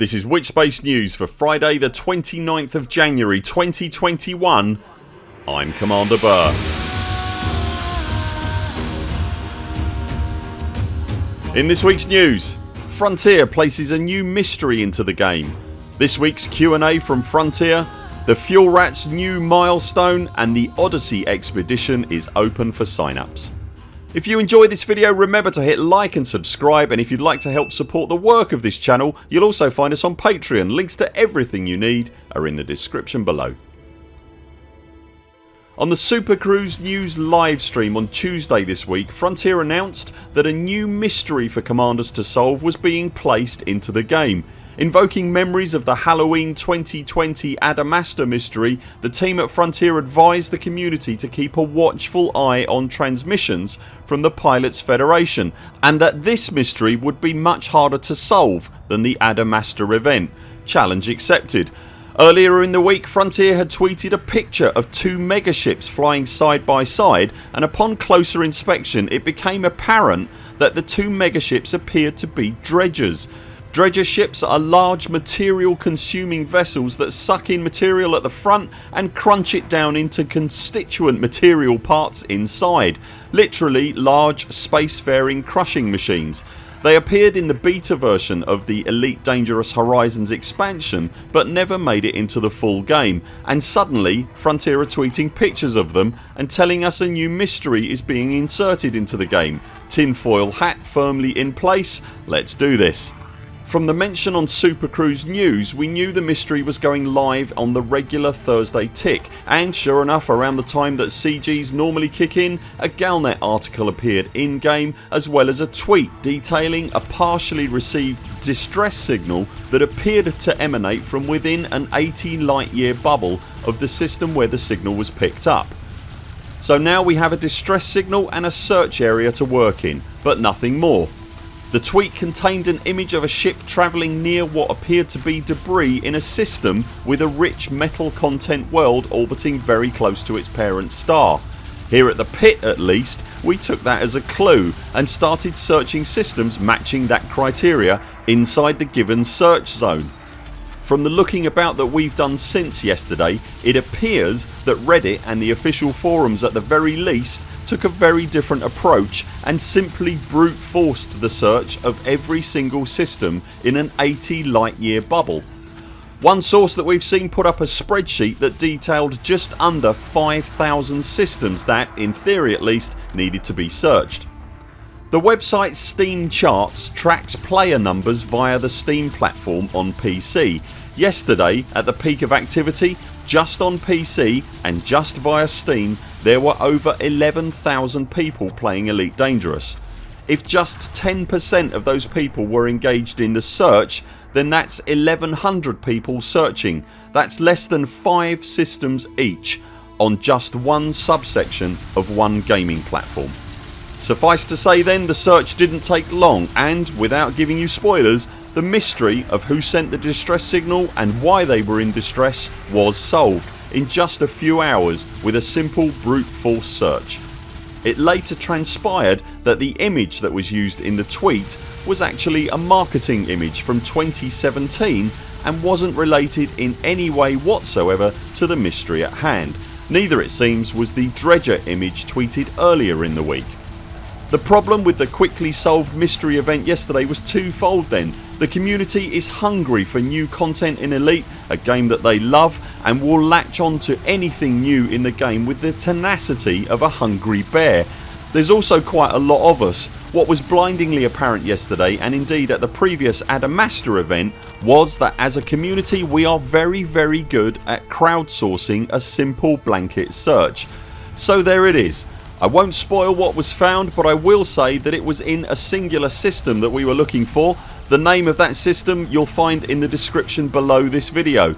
This is Witchspace News for Friday the 29th of January 2021 I'm Commander Burr. In this weeks news Frontier places a new mystery into the game. This weeks Q&A from Frontier the Fuel Rats new milestone and the Odyssey expedition is open for sign ups. If you enjoyed this video remember to hit like and subscribe and if you'd like to help support the work of this channel you'll also find us on Patreon. Links to everything you need are in the description below. On the Super Cruise News livestream on Tuesday this week Frontier announced that a new mystery for commanders to solve was being placed into the game. Invoking memories of the Halloween 2020 Adamastor mystery the team at Frontier advised the community to keep a watchful eye on transmissions from the Pilots Federation and that this mystery would be much harder to solve than the Adamastor event. Challenge accepted. Earlier in the week Frontier had tweeted a picture of two megaships flying side by side and upon closer inspection it became apparent that the two megaships appeared to be dredgers. Dredger ships are large material consuming vessels that suck in material at the front and crunch it down into constituent material parts inside. Literally large spacefaring crushing machines. They appeared in the beta version of the Elite Dangerous Horizons expansion but never made it into the full game and suddenly Frontier are tweeting pictures of them and telling us a new mystery is being inserted into the game. Tinfoil hat firmly in place. Let's do this. From the mention on Super Cruise News we knew the mystery was going live on the regular Thursday tick and sure enough around the time that CGs normally kick in a Galnet article appeared in game as well as a tweet detailing a partially received distress signal that appeared to emanate from within an 80 light year bubble of the system where the signal was picked up. So now we have a distress signal and a search area to work in but nothing more the tweet contained an image of a ship travelling near what appeared to be debris in a system with a rich metal content world orbiting very close to its parent star. Here at the pit at least we took that as a clue and started searching systems matching that criteria inside the given search zone. From the looking about that we've done since yesterday it appears that Reddit and the official forums at the very least took a very different approach and simply brute forced the search of every single system in an 80 light year bubble. One source that we've seen put up a spreadsheet that detailed just under 5000 systems that, in theory at least, needed to be searched. The website Steam Charts tracks player numbers via the Steam platform on PC. Yesterday at the peak of activity just on PC and just via Steam there were over 11,000 people playing Elite Dangerous. If just 10% of those people were engaged in the search then that's 1100 people searching. That's less than 5 systems each on just one subsection of one gaming platform. Suffice to say then the search didn't take long and, without giving you spoilers, the mystery of who sent the distress signal and why they were in distress was solved in just a few hours with a simple brute force search. It later transpired that the image that was used in the tweet was actually a marketing image from 2017 and wasn't related in any way whatsoever to the mystery at hand. Neither it seems was the Dredger image tweeted earlier in the week. The problem with the quickly solved mystery event yesterday was twofold then. The community is hungry for new content in Elite, a game that they love and will latch on to anything new in the game with the tenacity of a hungry bear. There's also quite a lot of us. What was blindingly apparent yesterday and indeed at the previous Adamastor event was that as a community we are very very good at crowdsourcing a simple blanket search. So there it is I won't spoil what was found but I will say that it was in a singular system that we were looking for. The name of that system you'll find in the description below this video.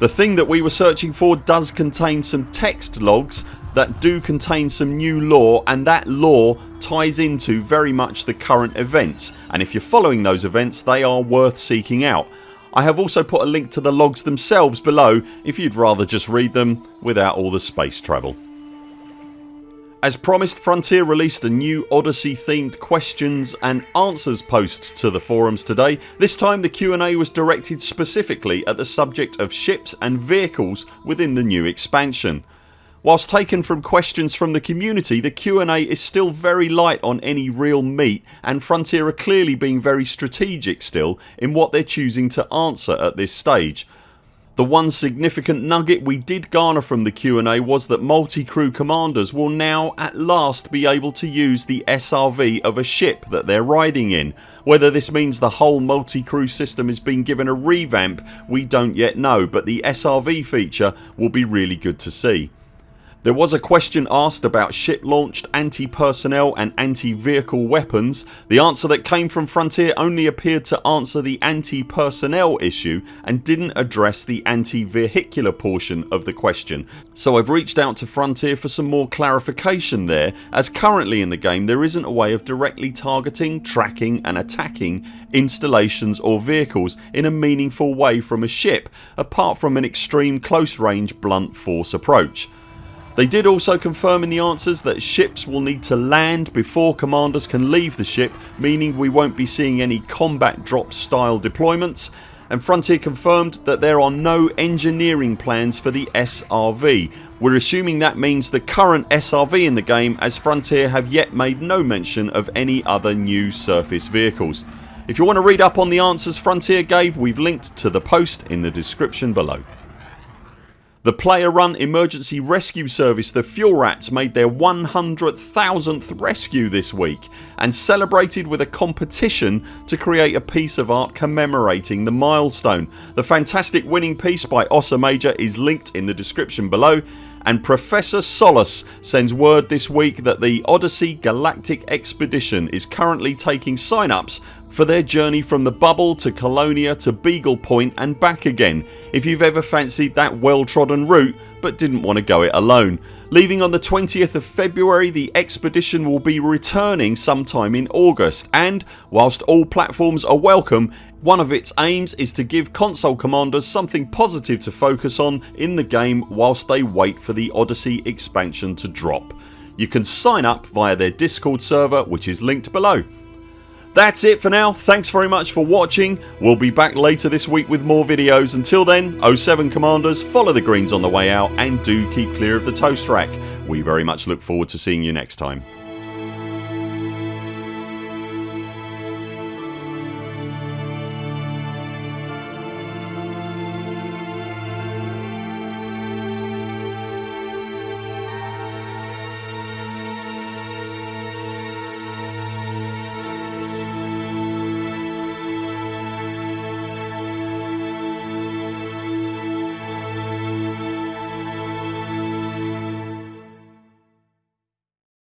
The thing that we were searching for does contain some text logs that do contain some new lore and that lore ties into very much the current events and if you're following those events they are worth seeking out. I have also put a link to the logs themselves below if you'd rather just read them without all the space travel. As promised Frontier released a new Odyssey themed questions and answers post to the forums today. This time the Q&A was directed specifically at the subject of ships and vehicles within the new expansion. Whilst taken from questions from the community the Q&A is still very light on any real meat and Frontier are clearly being very strategic still in what they're choosing to answer at this stage. The one significant nugget we did garner from the Q&A was that multi-crew commanders will now at last be able to use the SRV of a ship that they're riding in. Whether this means the whole multi-crew system is being given a revamp we don't yet know but the SRV feature will be really good to see. There was a question asked about ship launched anti-personnel and anti-vehicle weapons. The answer that came from Frontier only appeared to answer the anti-personnel issue and didn't address the anti-vehicular portion of the question so I've reached out to Frontier for some more clarification there as currently in the game there isn't a way of directly targeting, tracking and attacking installations or vehicles in a meaningful way from a ship apart from an extreme close range blunt force approach. They did also confirm in the answers that ships will need to land before commanders can leave the ship meaning we won't be seeing any combat drop style deployments and Frontier confirmed that there are no engineering plans for the SRV. We're assuming that means the current SRV in the game as Frontier have yet made no mention of any other new surface vehicles. If you want to read up on the answers Frontier gave we've linked to the post in the description below. The player run emergency rescue service the Fuel Rats made their 100,000th rescue this week and celebrated with a competition to create a piece of art commemorating the milestone. The fantastic winning piece by Ossa Major is linked in the description below and Professor Solace sends word this week that the Odyssey Galactic Expedition is currently taking sign ups for their journey from the bubble to Colonia to Beagle Point and back again if you've ever fancied that well trodden route but didn't want to go it alone. Leaving on the 20th of February the expedition will be returning sometime in August and whilst all platforms are welcome one of its aims is to give console commanders something positive to focus on in the game whilst they wait for the Odyssey expansion to drop. You can sign up via their discord server which is linked below. That's it for now. Thanks very much for watching. We'll be back later this week with more videos. Until then 0 7 CMDRs follow the greens on the way out and do keep clear of the toast rack. We very much look forward to seeing you next time.